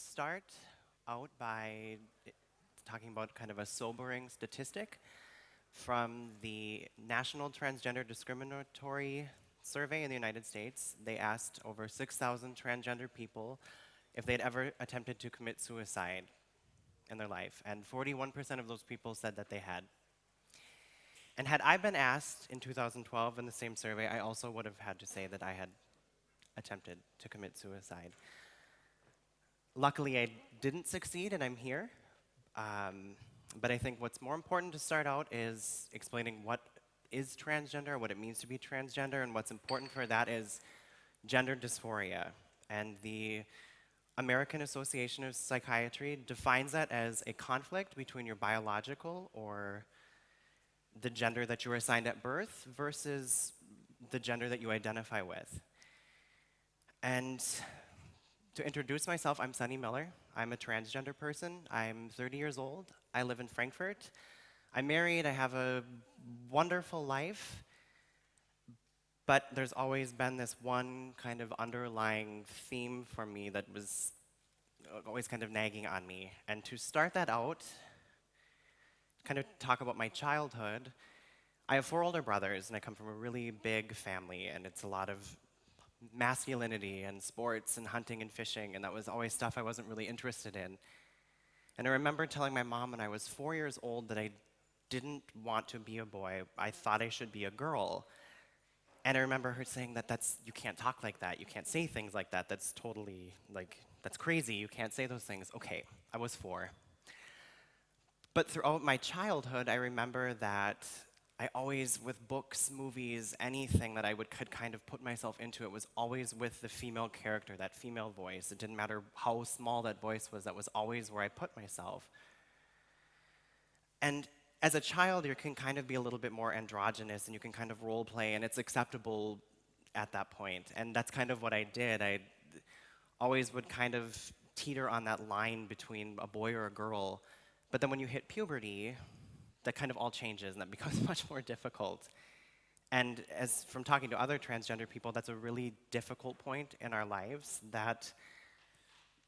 start out by talking about kind of a sobering statistic from the National Transgender Discriminatory Survey in the United States. They asked over 6,000 transgender people if they'd ever attempted to commit suicide in their life, and 41% of those people said that they had. And had I been asked in 2012 in the same survey, I also would have had to say that I had attempted to commit suicide. Luckily, I didn't succeed and I'm here. Um, but I think what's more important to start out is explaining what is transgender, what it means to be transgender, and what's important for that is gender dysphoria. And the American Association of Psychiatry defines that as a conflict between your biological or the gender that you were assigned at birth versus the gender that you identify with. And to introduce myself, I'm Sunny Miller. I'm a transgender person. I'm 30 years old. I live in Frankfurt. I'm married. I have a wonderful life. But there's always been this one kind of underlying theme for me that was always kind of nagging on me. And to start that out, kind of talk about my childhood, I have four older brothers, and I come from a really big family, and it's a lot of masculinity and sports and hunting and fishing, and that was always stuff I wasn't really interested in. And I remember telling my mom when I was four years old that I didn't want to be a boy. I thought I should be a girl. And I remember her saying that that's, you can't talk like that. You can't say things like that. That's totally, like, that's crazy. You can't say those things. Okay, I was four. But throughout my childhood, I remember that I always, with books, movies, anything that I would could kind of put myself into, it was always with the female character, that female voice. It didn't matter how small that voice was, that was always where I put myself. And as a child, you can kind of be a little bit more androgynous and you can kind of role play, and it's acceptable at that point. And that's kind of what I did. I always would kind of teeter on that line between a boy or a girl. But then when you hit puberty, that kind of all changes and that becomes much more difficult. And as from talking to other transgender people, that's a really difficult point in our lives that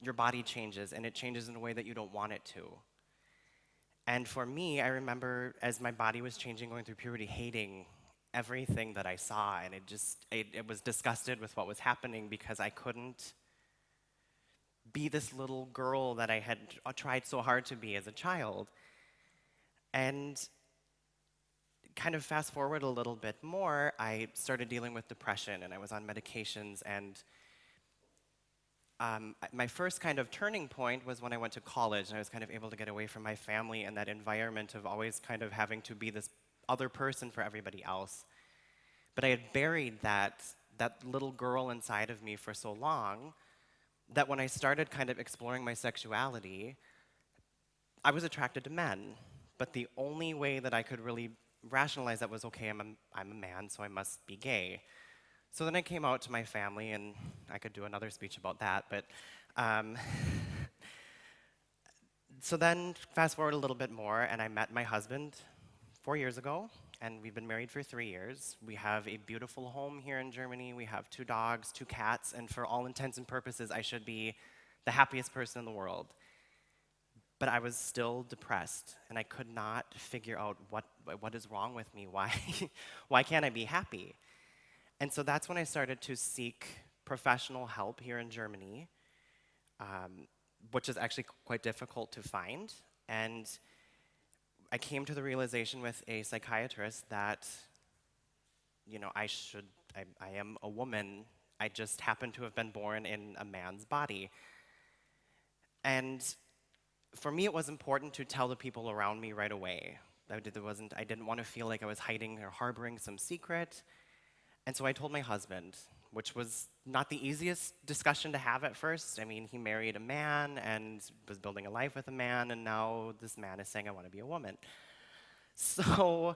your body changes and it changes in a way that you don't want it to. And for me, I remember as my body was changing, going through puberty, hating everything that I saw, and it just, it, it was disgusted with what was happening because I couldn't be this little girl that I had uh, tried so hard to be as a child. And kind of fast forward a little bit more, I started dealing with depression and I was on medications and um, my first kind of turning point was when I went to college and I was kind of able to get away from my family and that environment of always kind of having to be this other person for everybody else. But I had buried that, that little girl inside of me for so long that when I started kind of exploring my sexuality, I was attracted to men. But the only way that I could really rationalize that was, okay, I'm a, I'm a man, so I must be gay. So then I came out to my family, and I could do another speech about that, but um, so then fast forward a little bit more, and I met my husband four years ago, and we've been married for three years. We have a beautiful home here in Germany. We have two dogs, two cats, and for all intents and purposes, I should be the happiest person in the world but I was still depressed and I could not figure out what, what is wrong with me. Why, why can't I be happy? And so that's when I started to seek professional help here in Germany, um, which is actually quite difficult to find. And I came to the realization with a psychiatrist that, you know, I should, I, I am a woman. I just happen to have been born in a man's body. And for me, it was important to tell the people around me right away. I, did, wasn't, I didn't want to feel like I was hiding or harboring some secret. And so I told my husband, which was not the easiest discussion to have at first. I mean, he married a man and was building a life with a man, and now this man is saying, I want to be a woman. So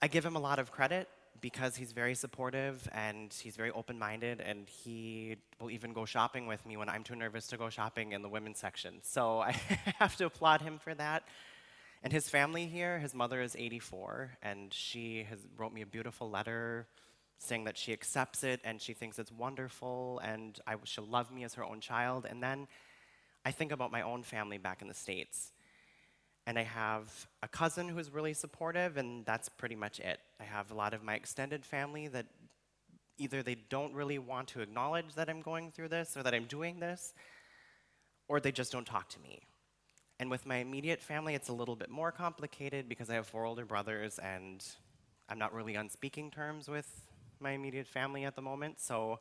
I give him a lot of credit because he's very supportive and he's very open-minded and he will even go shopping with me when I'm too nervous to go shopping in the women's section. So I have to applaud him for that. And his family here, his mother is 84 and she has wrote me a beautiful letter saying that she accepts it and she thinks it's wonderful and I, she'll love me as her own child. And then I think about my own family back in the States. And I have a cousin who's really supportive, and that's pretty much it. I have a lot of my extended family that either they don't really want to acknowledge that I'm going through this or that I'm doing this, or they just don't talk to me. And with my immediate family, it's a little bit more complicated because I have four older brothers and I'm not really on speaking terms with my immediate family at the moment. So,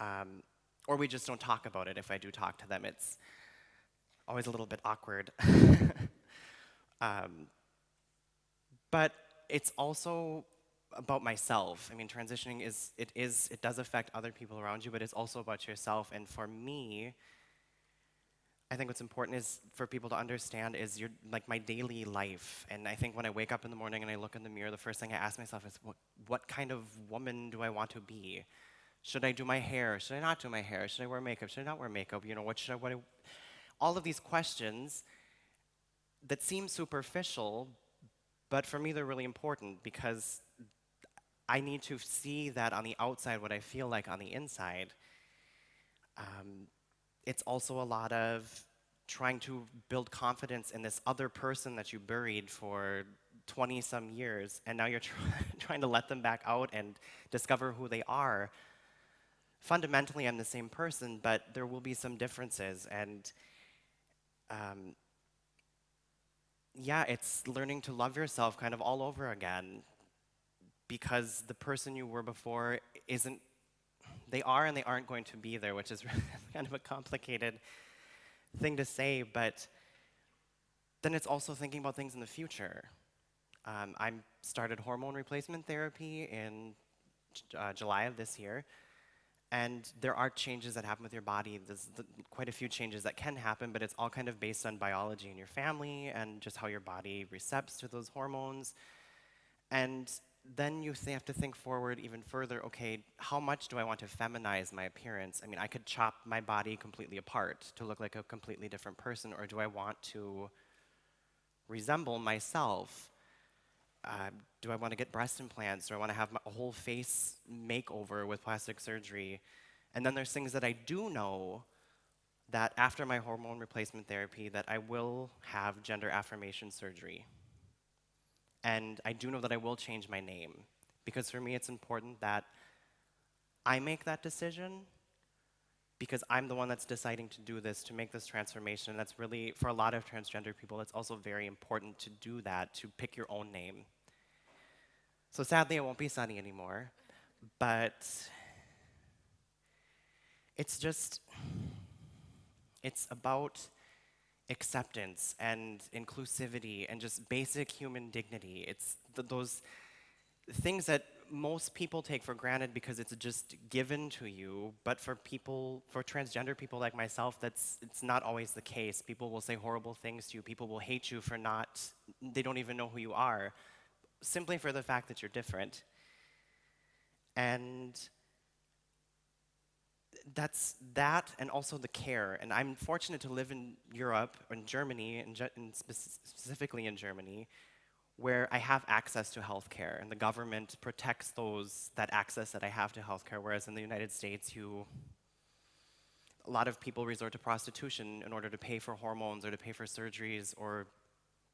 um, or we just don't talk about it if I do talk to them. It's always a little bit awkward. um, but it's also about myself. I mean, transitioning is, it is, it does affect other people around you, but it's also about yourself. And for me, I think what's important is for people to understand is your, like my daily life. And I think when I wake up in the morning and I look in the mirror, the first thing I ask myself is, what, what kind of woman do I want to be? Should I do my hair? Should I not do my hair? Should I wear makeup? Should I not wear makeup? You know, what should I, what I, all of these questions that seem superficial, but for me they're really important because I need to see that on the outside what I feel like on the inside. Um, it's also a lot of trying to build confidence in this other person that you buried for 20 some years, and now you're try trying to let them back out and discover who they are. Fundamentally, I'm the same person, but there will be some differences, and um, yeah, it's learning to love yourself kind of all over again because the person you were before isn't, they are and they aren't going to be there, which is kind of a complicated thing to say, but then it's also thinking about things in the future. Um, I started hormone replacement therapy in uh, July of this year, and there are changes that happen with your body. There's the, quite a few changes that can happen, but it's all kind of based on biology in your family and just how your body recepts to those hormones. And then you have to think forward even further, okay, how much do I want to feminize my appearance? I mean, I could chop my body completely apart to look like a completely different person, or do I want to resemble myself? Uh, do I want to get breast implants? Do I want to have a whole face makeover with plastic surgery? And then there's things that I do know that after my hormone replacement therapy that I will have gender affirmation surgery. And I do know that I will change my name because for me it's important that I make that decision because I'm the one that's deciding to do this, to make this transformation. That's really, for a lot of transgender people, it's also very important to do that, to pick your own name. So sadly, it won't be Sunny anymore, but it's just, it's about acceptance and inclusivity and just basic human dignity. It's th those things that most people take for granted because it's just given to you, but for people, for transgender people like myself, that's it's not always the case. People will say horrible things to you. People will hate you for not, they don't even know who you are, simply for the fact that you're different. And that's that and also the care. And I'm fortunate to live in Europe, in Germany, and, specifically in Germany, where I have access to healthcare, and the government protects those that access that I have to healthcare. Whereas in the United States, you a lot of people resort to prostitution in order to pay for hormones or to pay for surgeries or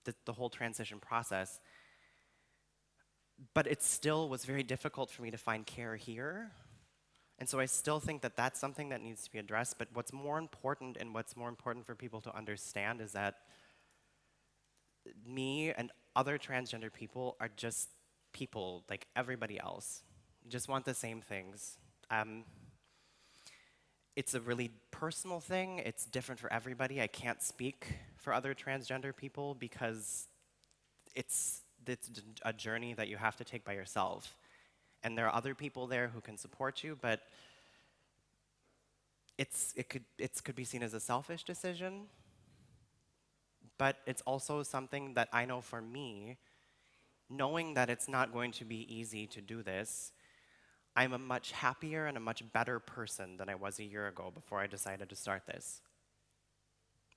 the, the whole transition process. But it still was very difficult for me to find care here and so I still think that that's something that needs to be addressed, but what's more important and what's more important for people to understand is that me and other transgender people are just people like everybody else. Just want the same things. Um, it's a really personal thing. It's different for everybody. I can't speak for other transgender people because it's, it's a journey that you have to take by yourself and there are other people there who can support you, but it's, it, could, it could be seen as a selfish decision, but it's also something that I know for me, knowing that it's not going to be easy to do this, I'm a much happier and a much better person than I was a year ago before I decided to start this.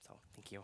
So, thank you.